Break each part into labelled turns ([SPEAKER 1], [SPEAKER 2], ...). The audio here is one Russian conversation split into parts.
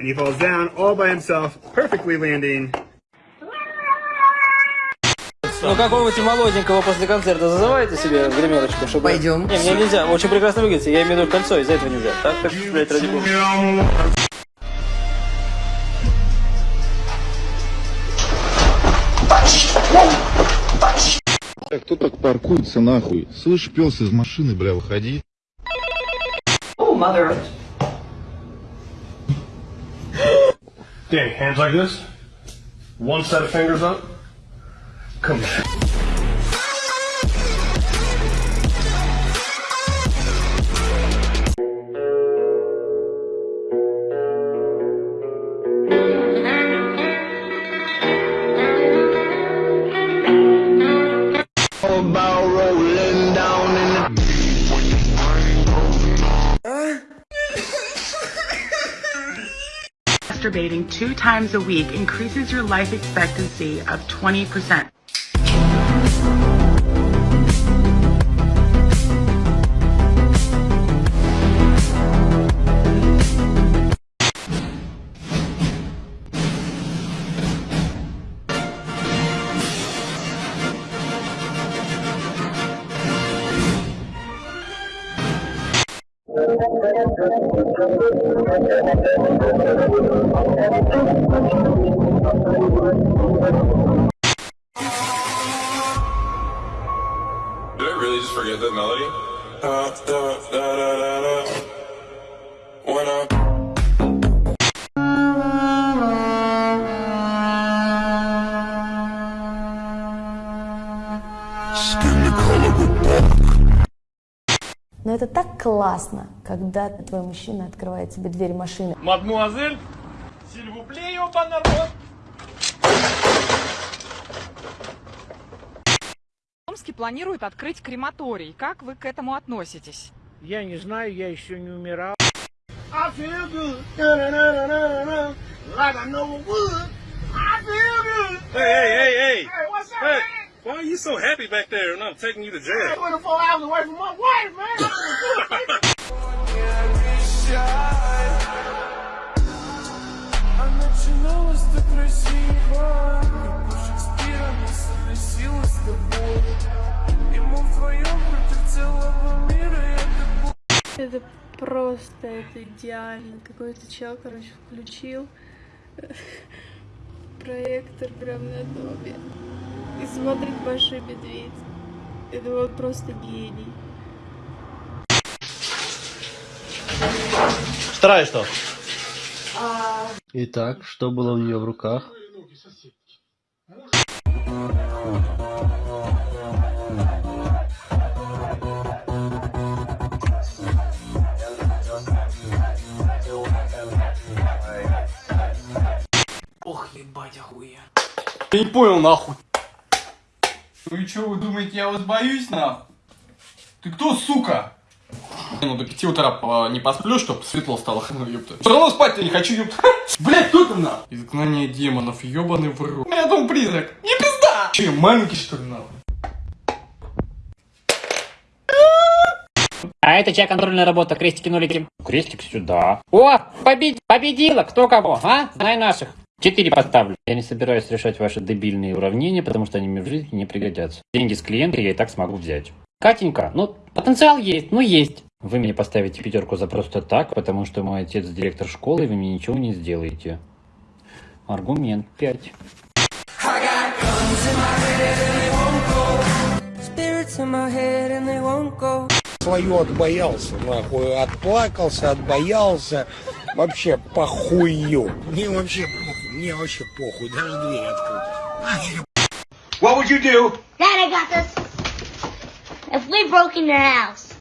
[SPEAKER 1] and he falls down all by himself, perfectly landing.
[SPEAKER 2] Ну какого-нибудь молоденького после концерта зазывайте себе в гримерочку, чтобы...
[SPEAKER 3] Пойдем.
[SPEAKER 2] Не, мне нельзя, очень прекрасно выглядите, я имею в виду кольцо, из-за этого нельзя. Так, так, блядь, ради бога.
[SPEAKER 4] Так, кто так паркуется нахуй? Слышь, пес из машины, бля, выходи.
[SPEAKER 5] Danny, hands like this. One set of fingers up. Come here.
[SPEAKER 6] Masturbating two times a week increases your life expectancy of 20%.
[SPEAKER 7] Did I really just forget that melody? Uh, da, da, da,
[SPEAKER 8] это так классно, когда твой мужчина открывает тебе дверь машины.
[SPEAKER 5] Мадмуазель, сильвупле, ёба народ.
[SPEAKER 9] Омске планируют открыть крематорий. Как вы к этому относитесь?
[SPEAKER 10] Я не знаю, я еще не умирал.
[SPEAKER 5] I feel good. Da-da-da-da-da-da. Like I never would. I feel good. Hey, hey, hey, hey. Hey, what's up,
[SPEAKER 7] Hey,
[SPEAKER 5] man?
[SPEAKER 7] Why are you so happy back there and I'm taking you to jail?
[SPEAKER 5] 24 hours away from my wife, man.
[SPEAKER 8] Это просто, это идеально. Какой-то чел, короче, включил проектор прям на доме и смотрит Большой Медведь. Это вот просто гений.
[SPEAKER 2] Вторая что? Итак, что было у нее в руках?
[SPEAKER 10] Ох, ебать, охуя. Я не понял, нахуй. И что, вы думаете, я вас боюсь, нахуй? Ты кто, сука? Ну, до пяти утра а, не посплю, чтоб светло стало, ну, ёпта. Все равно спать-то не хочу, ёпта. Блять, кто там, нахуй? Изгнание демонов, ёбаный в рот. У меня дом призрак. Не пизда! Че, я маленький, что ли, нахуй?
[SPEAKER 11] А это чья контрольная работа? Крестики нулики. Крестик сюда. О, побед... победила! Кто кого, а? Знай наших. Четыре поставлю. Я не собираюсь решать ваши дебильные уравнения, потому что они мне в жизни не пригодятся. Деньги с клиента я и так смогу взять. Катенька, ну, потенциал есть, ну есть. Вы мне поставите пятерку за просто так, потому что мой отец директор школы, и вы мне ничего не сделаете. Аргумент 5.
[SPEAKER 10] Свою отбоялся, нахуй. Отплакался, отбоялся. Вообще похую. Мне вообще. Мне вообще похуй. Даже дверь открыть.
[SPEAKER 5] What would you do?
[SPEAKER 12] Dad, I got this. If we broke in your house.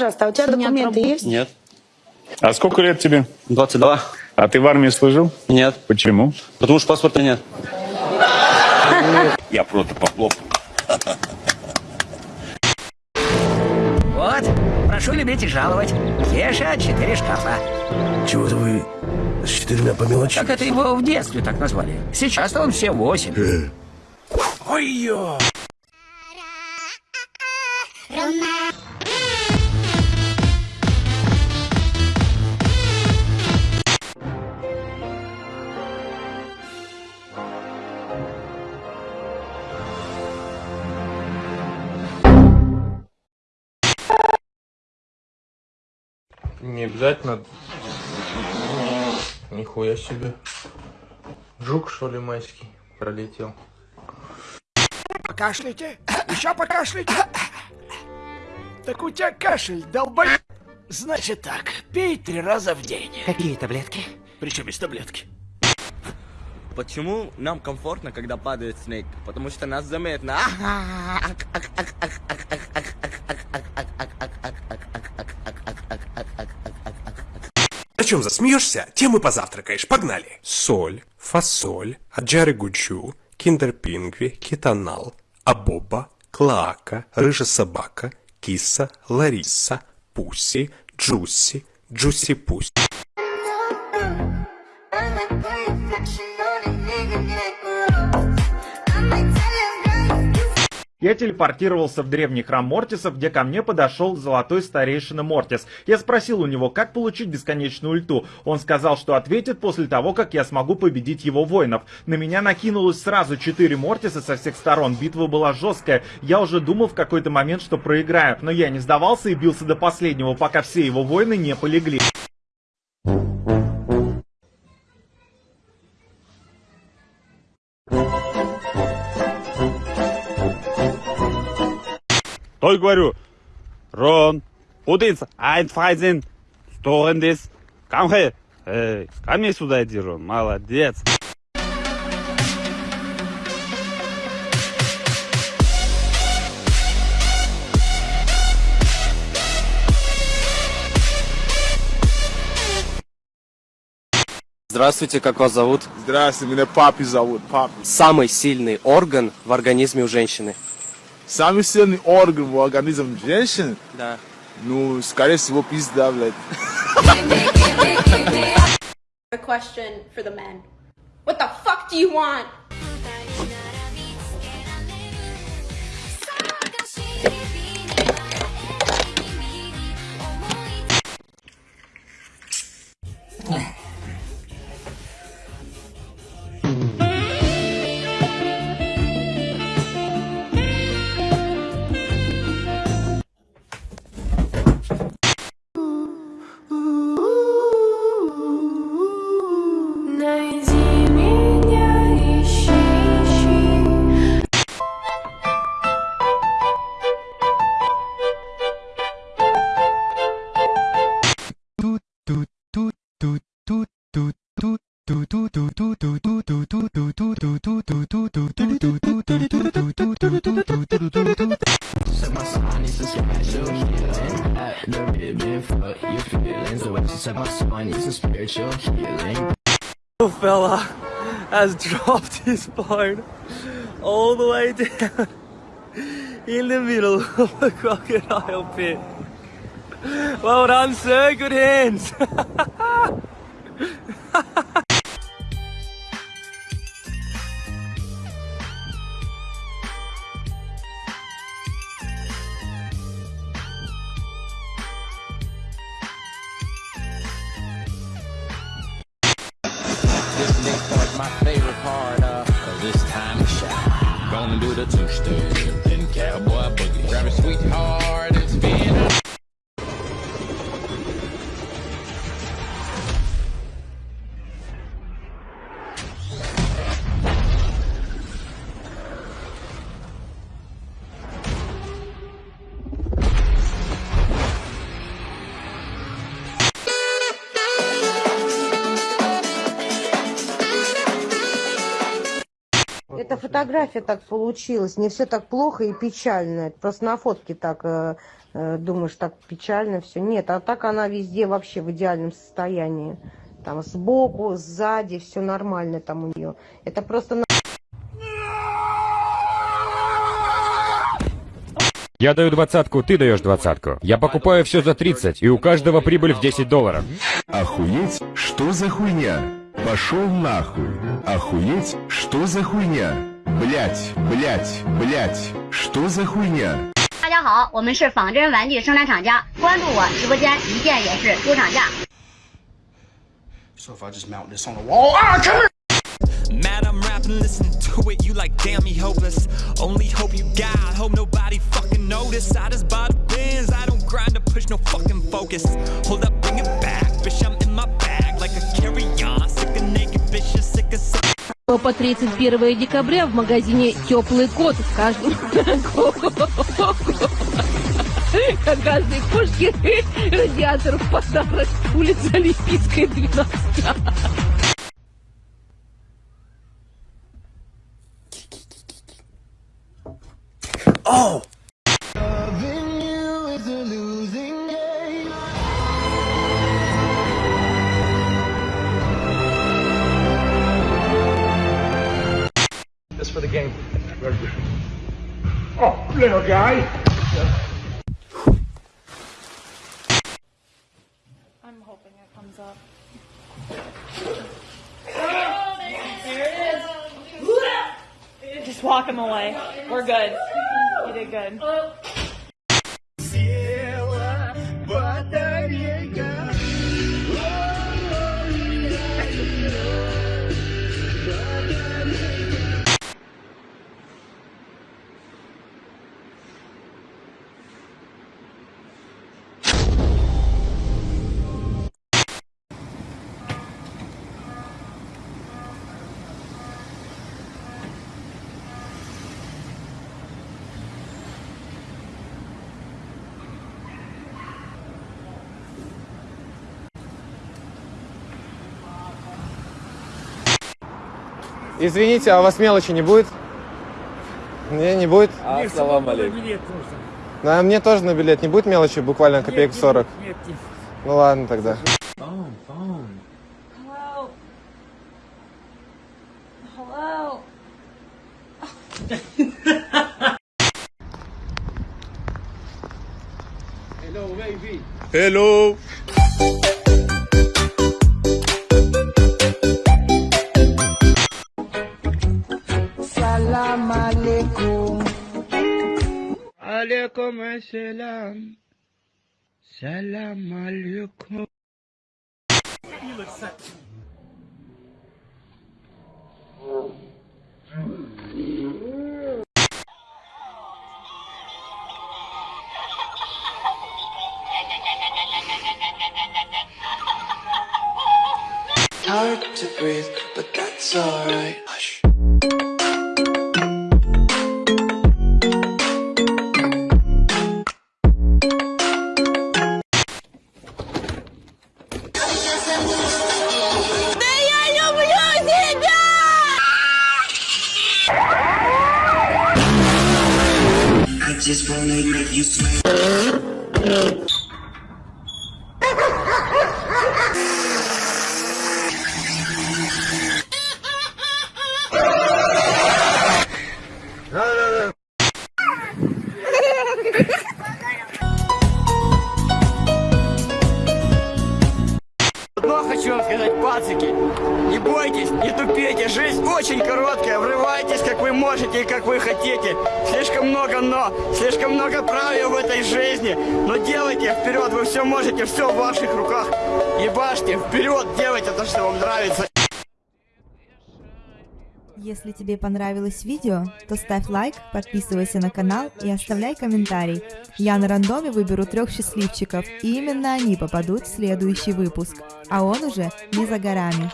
[SPEAKER 8] Пожалуйста, а у тебя документы есть?
[SPEAKER 2] Нет.
[SPEAKER 1] А сколько лет тебе?
[SPEAKER 13] 22.
[SPEAKER 1] А ты в армии служил?
[SPEAKER 13] Нет.
[SPEAKER 1] Почему?
[SPEAKER 13] Потому что паспорта нет.
[SPEAKER 1] Я просто похлоп.
[SPEAKER 14] Вот, прошу любить и жаловать. Кеша, четыре шкафа.
[SPEAKER 5] Чего-то вы с четырьмя по мелочи.
[SPEAKER 14] Так это его в детстве так назвали. Сейчас-то он все восемь.
[SPEAKER 5] Ой-ё!
[SPEAKER 10] Не обязательно. Нихуя себе. Жук, что ли, майский пролетел.
[SPEAKER 5] Покашляйте. Еще покашляйте. Так у тебя кашель, долбой. Значит так, пей три раза в день.
[SPEAKER 14] Какие таблетки?
[SPEAKER 5] Причем без таблетки.
[SPEAKER 15] Почему нам комфортно, когда падает снег? Потому что нас заметно.
[SPEAKER 16] О чем засмеешься, тем и позавтракаешь. Погнали. Соль, фасоль, аджары гучу, киндер пингви, китанал, абоба, клоака, рыжая собака, киса, лариса, пуси, джуси, джуси
[SPEAKER 17] Я телепортировался в древний храм Мортисов, где ко мне подошел золотой старейшина Мортис. Я спросил у него, как получить бесконечную ульту. Он сказал, что ответит после того, как я смогу победить его воинов. На меня накинулось сразу четыре Мортиса со всех сторон. Битва была жесткая. Я уже думал в какой-то момент, что проиграю. Но я не сдавался и бился до последнего, пока все его воины не полегли.
[SPEAKER 3] Той говорю, Рон, Путиц, Айнфайзен, Сторендис, Камхе, эй, ко мне сюда иди, Рон, молодец.
[SPEAKER 13] Здравствуйте, как вас зовут?
[SPEAKER 18] Здравствуйте, меня папи зовут, папи.
[SPEAKER 13] Самый сильный орган в организме у женщины.
[SPEAKER 18] Самый сильный орган в организме женщины?
[SPEAKER 13] Да.
[SPEAKER 18] Ну, скорее всего, пизда, блядь.
[SPEAKER 19] A question for the men. What the fuck do you want?
[SPEAKER 14] Son needs a healing. At the ribbon for your feelings. The she said my son needs a spiritual healing.
[SPEAKER 15] Little fella has dropped his board all the way down in the middle of the crocodile pit. Well done, sir. Good hands.
[SPEAKER 20] This next part's my favorite part, uh, cause it's time to shine. Gonna do the two-step,
[SPEAKER 21] Эта фотография так получилась, не все так плохо и печально. Это просто на фотке так э, э, думаешь, так печально все. Нет, а так она везде вообще в идеальном состоянии. Там сбоку, сзади, все нормально там у нее. Это просто на-
[SPEAKER 12] Я даю двадцатку, ты даешь двадцатку. Я покупаю все за 30, и у каждого прибыль в 10 долларов.
[SPEAKER 4] Охуеть? Что за хуйня? Пошел нахуй. Охуеть? Что за хуйня? Блять, блять, блять. Что за хуйня?
[SPEAKER 2] 大家好，我们是仿真玩具生产厂家，关注我直播间，一键也是出厂价。
[SPEAKER 5] So if I just mount this on the wall, ah, come here!
[SPEAKER 22] Mad I'm rapping, listen to it, you like damn me hopeless. Only hope you got, hope nobody fucking notice. I just buy the bins, I don't grind to push no fucking focus. Hold up, bring it back, bitch, I'm
[SPEAKER 23] По 31 декабря в магазине «Теплый кот» в каждом... Как каждой кошке радиатор в подарок. Улица Олимпийская, 12.
[SPEAKER 8] Hoping it comes up. Just walk him away. We're good. You did good.
[SPEAKER 24] Извините, а у вас мелочи не будет? Не, не будет?
[SPEAKER 13] Ассалам алейкум.
[SPEAKER 24] Да, мне тоже на билет не будет мелочи, буквально копеек 40. Ну ладно тогда.
[SPEAKER 8] Hello. Hello.
[SPEAKER 5] Hello, baby.
[SPEAKER 3] Hello.
[SPEAKER 5] Alaikum assalam. Salam. You look.
[SPEAKER 14] Hard to breathe, but that's alright.
[SPEAKER 15] Yeah. Жизни. Но делайте вперед, вы все можете, все в ваших руках. Ебашьте, вперед, делайте то, что вам нравится.
[SPEAKER 25] Если тебе понравилось видео, то ставь лайк, подписывайся на канал и оставляй комментарий. Я на рандоме выберу трех счастливчиков, и именно они попадут в следующий выпуск. А он уже не за горами.